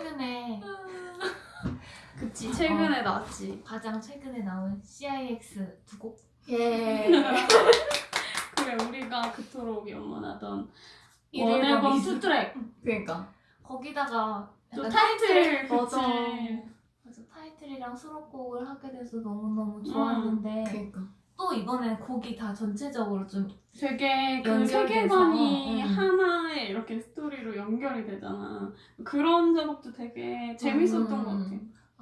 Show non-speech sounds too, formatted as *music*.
최근에 *laughs* 그치 최근에 나왔지. 가장 최근에 나온 CIX 두 곡. 예. *laughs* 그래 우리가 그토록 연문하던 일일번 원앨범 미술. 투트랙. 그러니까. 거기다가 또 약간 타이틀 맞아. 그래서 타이틀이랑 수록곡을 하게 돼서 너무너무 좋았는데 그러니까. 또 이번에 곡이 다 전체적으로 좀 되게 그 세계관이 음. 이렇게 스토리로 연결이 되잖아. 그런 작업도 되게 재밌었던 음. 것 같아.